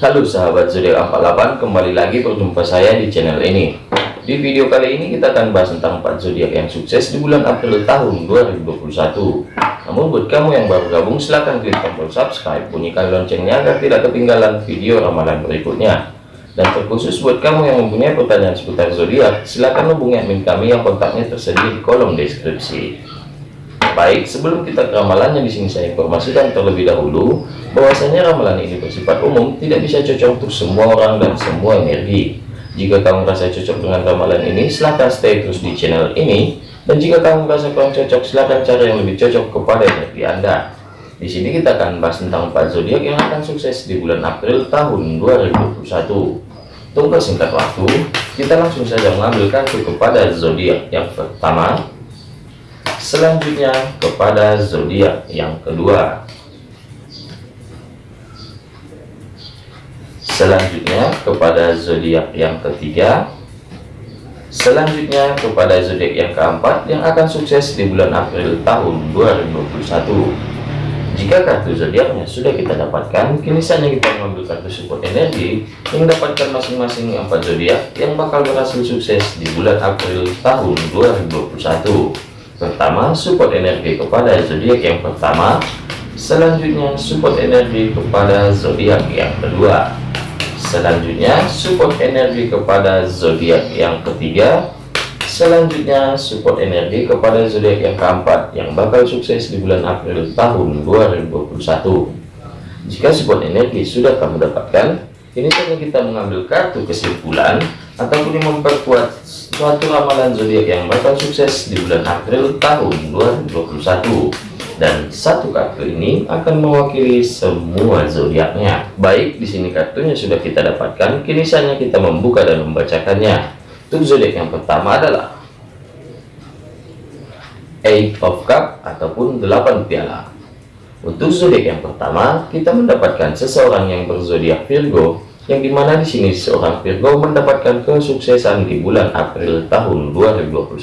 Halo sahabat zodiak 48 kembali lagi berjumpa saya di channel ini. Di video kali ini kita akan bahas tentang 4 zodiak yang sukses di bulan April tahun 2021 namun buat kamu yang baru gabung silahkan klik tombol subscribe bunyikan loncengnya agar tidak ketinggalan video ramalan berikutnya. Dan terkhusus buat kamu yang mempunyai pertanyaan seputar zodiak silahkan hubungi admin kami yang kontaknya tersedia di kolom deskripsi Baik, sebelum kita ke ramalannya di sini saya informasikan terlebih dahulu bahwasanya ramalan ini bersifat umum, tidak bisa cocok untuk semua orang dan semua energi. Jika kamu merasa cocok dengan ramalan ini, silahkan stay terus di channel ini. Dan jika kamu merasa kurang cocok, silahkan cari yang lebih cocok kepada energi Anda. Di sini kita akan bahas tentang 4 zodiak yang akan sukses di bulan April tahun 2021. Tunggu singkat waktu, kita langsung saja mengambil kartu kepada zodiak yang pertama, selanjutnya kepada zodiak yang kedua. Selanjutnya kepada zodiak yang ketiga. Selanjutnya kepada zodiak yang keempat yang akan sukses di bulan April tahun 2021 jika kartu zodiaknya sudah kita dapatkan kini saatnya kita mengambil kartu support energi yang dapatkan masing-masing empat zodiak yang bakal berhasil sukses di bulan April tahun 2021 Pertama, support energi kepada zodiak yang pertama. Selanjutnya, support energi kepada zodiak yang kedua. Selanjutnya, support energi kepada zodiak yang ketiga. Selanjutnya, support energi kepada zodiak yang keempat yang bakal sukses di bulan April tahun 2021. Jika support energi sudah kamu dapatkan, ini saja kita mengambil kartu kesimpulan ataupun memperkuat suatu ramalan zodiak yang bakal sukses di bulan April tahun 2021 dan satu kartu ini akan mewakili semua zodiaknya. Baik di sini kartunya sudah kita dapatkan. Kini saatnya kita membuka dan membacakannya. Untuk zodiak yang pertama adalah Eight of Cup ataupun 8 piala. Untuk zodiak yang pertama kita mendapatkan seseorang yang berzodiak Virgo yang di mana di sini seorang Virgo mendapatkan kesuksesan di bulan April tahun 2021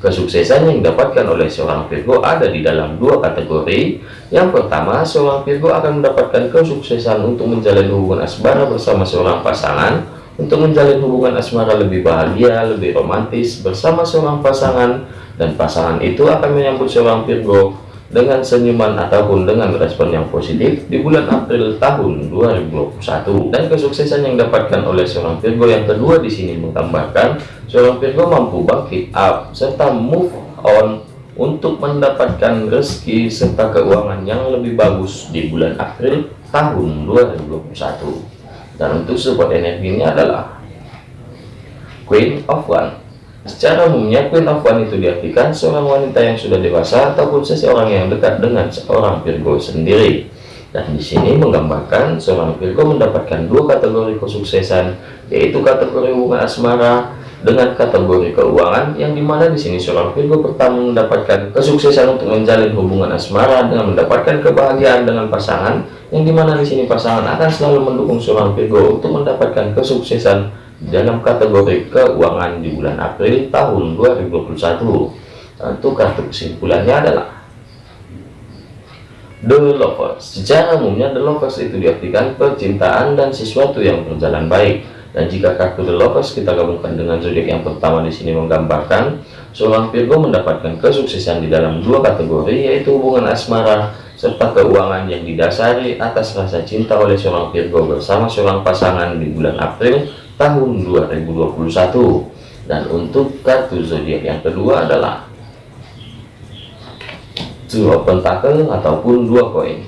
kesuksesan yang didapatkan oleh seorang Virgo ada di dalam dua kategori. Yang pertama seorang Virgo akan mendapatkan kesuksesan untuk menjalin hubungan asmara bersama seorang pasangan. Untuk menjalin hubungan asmara lebih bahagia lebih romantis bersama seorang pasangan. Dan pasangan itu akan menyambut seorang Virgo dengan senyuman ataupun dengan respon yang positif di bulan April tahun 2021 dan kesuksesan yang didapatkan oleh seorang Virgo yang kedua di sini menggambarkan seorang Virgo mampu bangkit up serta move on untuk mendapatkan rezeki serta keuangan yang lebih bagus di bulan April tahun 2021 dan untuk support energinya adalah Queen of One Secara umumnya Queen of One itu diartikan seorang wanita yang sudah dewasa ataupun seseorang yang dekat dengan seorang Virgo sendiri. Dan di sini menggambarkan seorang Virgo mendapatkan dua kategori kesuksesan, yaitu kategori hubungan asmara dengan kategori keuangan, yang di mana di sini seorang Virgo pertama mendapatkan kesuksesan untuk menjalin hubungan asmara dengan mendapatkan kebahagiaan dengan pasangan, yang di mana di sini pasangan akan selalu mendukung seorang Virgo untuk mendapatkan kesuksesan dalam kategori keuangan di bulan April tahun 2021 tentu kartu kesimpulannya adalah The Lovers. Secara umumnya The Lovers itu diartikan percintaan dan sesuatu yang berjalan baik. Dan jika kartu The Lovers kita gabungkan dengan zodiak yang pertama di sini menggambarkan seorang Virgo mendapatkan kesuksesan di dalam dua kategori yaitu hubungan asmara serta keuangan yang didasari atas rasa cinta oleh seorang Virgo bersama seorang pasangan di bulan April tahun 2021 dan untuk kartu zodiak yang kedua adalah dua pentakel ataupun dua koin.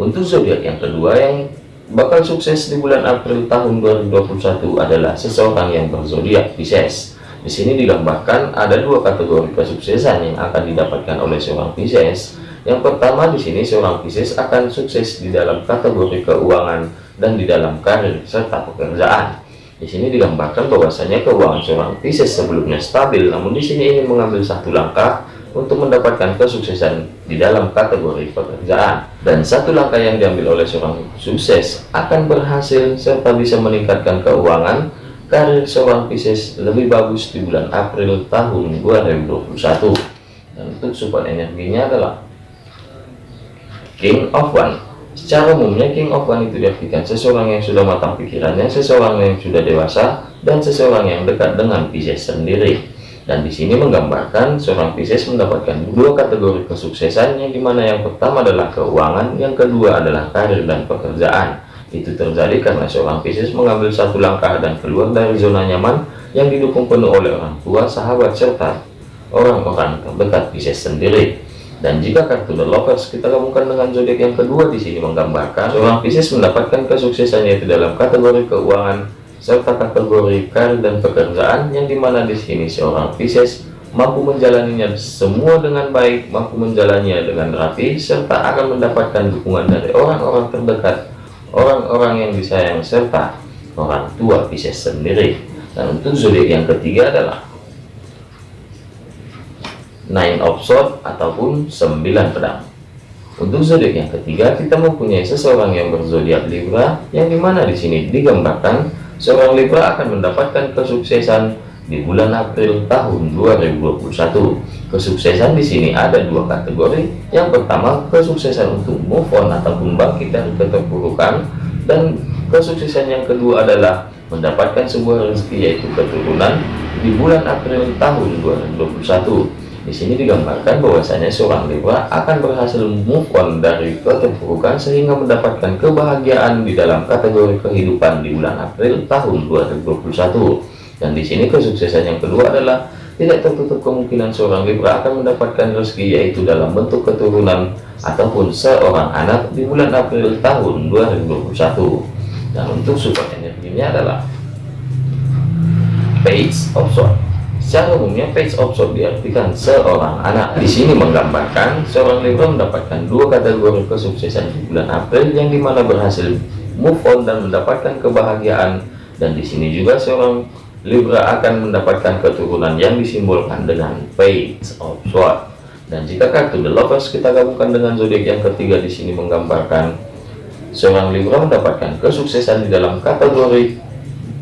Untuk zodiak yang kedua yang bakal sukses di bulan April tahun 2021 adalah seseorang yang berzodiak Pisces. Di sini digambarkan ada dua kategori kesuksesan yang akan didapatkan oleh seorang Pisces. Yang pertama di sini seorang Pisces akan sukses di dalam kategori keuangan dan di dalam karir serta pekerjaan di sini digambarkan bahwasanya keuangan seorang Pisces sebelumnya stabil, namun di sini ingin mengambil satu langkah untuk mendapatkan kesuksesan di dalam kategori pekerjaan. Dan satu langkah yang diambil oleh seorang sukses akan berhasil serta bisa meningkatkan keuangan karir seorang Pisces lebih bagus di bulan April tahun 2021. Dan untuk support energinya adalah King of One Secara umumnya King of One itu diartikan seseorang yang sudah matang pikirannya, seseorang yang sudah dewasa, dan seseorang yang dekat dengan Pisces sendiri. Dan di sini menggambarkan seorang Pisces mendapatkan dua kategori kesuksesan yang di mana yang pertama adalah keuangan, yang kedua adalah karir dan pekerjaan. Itu terjadi karena seorang Pisces mengambil satu langkah dan keluar dari zona nyaman yang didukung penuh oleh orang tua, sahabat, serta orang-orang terdekat Pisces sendiri. Dan jika kartu The Lovers kita gabungkan dengan zodiak yang kedua di sini menggambarkan seorang Pisces mendapatkan kesuksesan yaitu dalam kategori keuangan serta kategori karir dan pekerjaan yang di mana di sini seorang Pisces mampu menjalaninya semua dengan baik, mampu menjalannya dengan rapi, serta akan mendapatkan dukungan dari orang-orang terdekat, orang-orang yang disayang, serta orang tua Pisces sendiri. Dan untuk zodiak yang ketiga adalah nine of sword ataupun sembilan pedang. Untuk zodiak yang ketiga kita mempunyai seseorang yang berzodiak Libra yang di mana di sini digambarkan seorang Libra akan mendapatkan kesuksesan di bulan April tahun 2021 kesuksesan di sini ada dua kategori. Yang pertama kesuksesan untuk move on ataupun bangkit dari keterpurukan. Dan kesuksesan yang kedua adalah mendapatkan sebuah rezeki yaitu keturunan di bulan April tahun 2021 di sini digambarkan bahwasanya seorang Libra akan berhasil move on dari keterpurukan sehingga mendapatkan kebahagiaan di dalam kategori kehidupan di bulan April tahun 2021. Dan di sini kesuksesan yang kedua adalah tidak tertutup kemungkinan seorang Libra akan mendapatkan rezeki yaitu dalam bentuk keturunan ataupun seorang anak di bulan April tahun 2021. Dan untuk support energinya adalah Page of Swords. Secara umumnya page of sword diartikan seorang anak. Di sini menggambarkan seorang Libra mendapatkan dua kategori kesuksesan di bulan April yang di mana berhasil move on dan mendapatkan kebahagiaan. Dan di sini juga seorang Libra akan mendapatkan keturunan yang disimbolkan dengan page of. Dan jika kartu The Lovers kita gabungkan dengan zodiak yang ketiga di sini menggambarkan seorang Libra mendapatkan kesuksesan di dalam kategori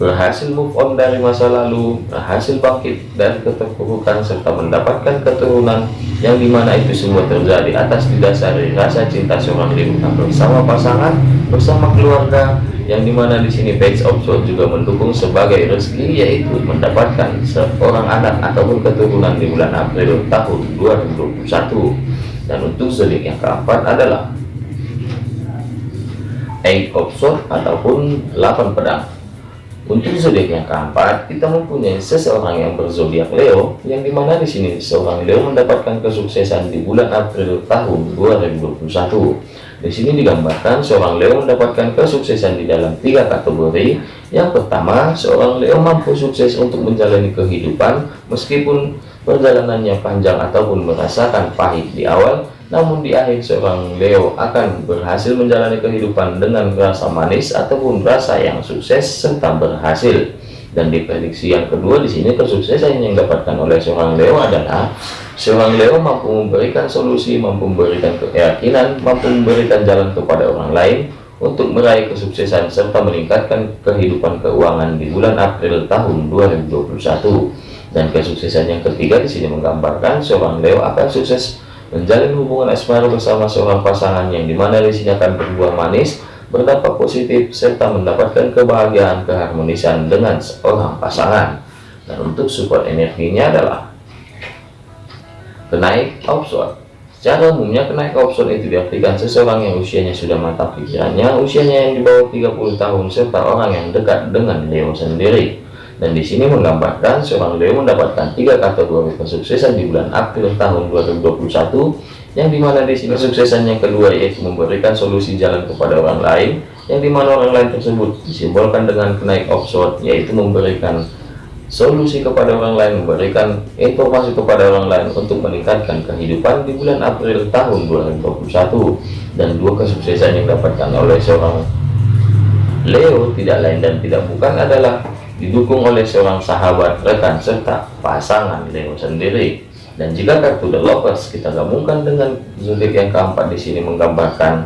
berhasil move on dari masa lalu, berhasil bangkit dari keterpurukan, serta mendapatkan keturunan yang di mana itu semua terjadi atas didasari rasa cinta seorang Libra bersama pasangan, bersama keluarga, yang di mana di sini page of Swords juga mendukung sebagai rezeki yaitu mendapatkan seorang anak ataupun keturunan di bulan April tahun 2021 dan untuk zodiak yang keempat adalah Eight of Swords ataupun 8 pedang untuk zodiak yang keempat, kita mempunyai seseorang yang berzodiak Leo, yang di mana di sini seorang Leo mendapatkan kesuksesan di bulan April tahun 2021. Di sini digambarkan seorang Leo mendapatkan kesuksesan di dalam tiga kategori. Yang pertama, seorang Leo mampu sukses untuk menjalani kehidupan meskipun perjalanannya panjang ataupun merasakan pahit di awal, namun di akhir seorang Leo akan berhasil menjalani kehidupan dengan rasa manis ataupun rasa yang sukses serta berhasil. Dan di prediksi yang kedua di sini kesuksesan yang didapatkan oleh seorang Leo adalah seorang Leo mampu memberikan solusi, mampu memberikan keyakinan, mampu memberikan jalan kepada orang lain untuk meraih kesuksesan serta meningkatkan kehidupan keuangan di bulan April tahun 2021. Dan kesuksesan yang ketiga di sini menggambarkan seorang Leo akan sukses menjalin hubungan asmara bersama seorang pasangan yang di mana di sini akan berbuah manis, berdampak positif, serta mendapatkan kebahagiaan keharmonisan dengan seorang pasangan. Dan untuk support energinya adalah kenaik option. Secara umumnya kenaik option itu diartikan seseorang yang usianya sudah matang pikirannya, usianya yang di bawah 30 tahun, serta orang yang dekat dengan Leo sendiri. Dan di sini menggambarkan seorang Leo mendapatkan tiga kategori kesuksesan di bulan April tahun 2021 yang di mana di sini kesuksesan yang kedua yaitu memberikan solusi jalan kepada orang lain yang di mana orang lain tersebut disimbolkan dengan kenaik offshore yaitu memberikan solusi kepada orang lain memberikan informasi kepada orang lain untuk meningkatkan kehidupan di bulan April tahun 2021 dan dua kesuksesan yang didapatkan oleh seorang Leo tidak lain dan tidak bukan adalah didukung oleh seorang sahabat, rekan, serta pasangan Leo sendiri. Dan jika kartu The Lovers kita gabungkan dengan zodiak yang keempat di sini menggambarkan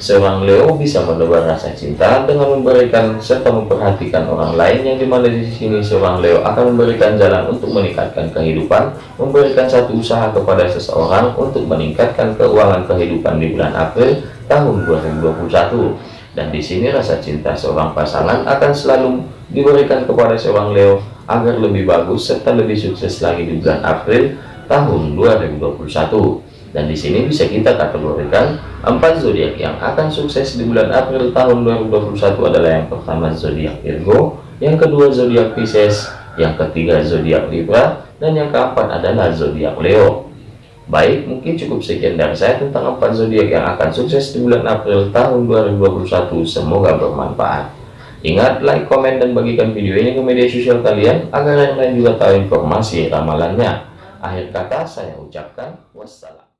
seorang Leo bisa menebar rasa cinta dengan memberikan serta memperhatikan orang lain yang di mana di sini seorang Leo akan memberikan jalan untuk meningkatkan kehidupan, memberikan satu usaha kepada seseorang untuk meningkatkan keuangan kehidupan di bulan April tahun 2021 dan di sini rasa cinta seorang pasangan akan selalu diberikan kepada seorang Leo agar lebih bagus serta lebih sukses lagi di bulan April tahun 2021 dan di sini bisa kita kategorikan empat zodiak yang akan sukses di bulan April tahun 2021 adalah yang pertama zodiak Virgo, yang kedua zodiak Pisces, yang ketiga zodiak Libra, dan yang keempat adalah zodiak Leo. Baik, mungkin cukup sekian dari saya tentang empat zodiak yang akan sukses di bulan April tahun 2021. Semoga bermanfaat. Ingat, like, komen, dan bagikan video ini ke media sosial kalian agar yang lain juga tahu informasi ramalannya. Akhir kata saya ucapkan wassalam.